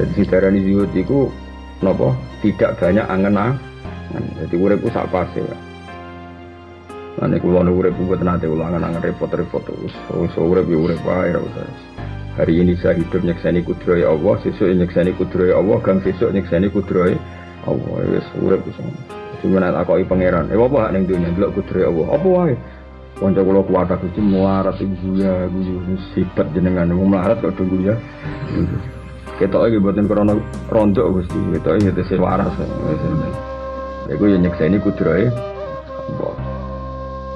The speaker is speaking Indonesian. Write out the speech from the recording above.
Jadi si darani zuhud itu nopo tidak banyak angen-angen. Jadi urip sak pas ya. Nanti kulo nu urip buat nanti ulangan angen repot-repot terus. So urip ya urip ra usah. Hari ini saya hidup nyekseni kudroy Allah, besok nyekseni kudroy Allah, gang besok nyekseni kudroy Allah. Wis urip wis. Cuma nek takoki pangeran, eh apa hak ning dunya delok kudroy Allah. Apa wae? Kanca kula kuwata Gusti muarat ibu ya, guyu sifat jenengan wong melarat kok tunggu ya. Ketok iki boten krana rontok Gusti, ketok iki tesih waras. Iku ya nyekseni kudroy Allah.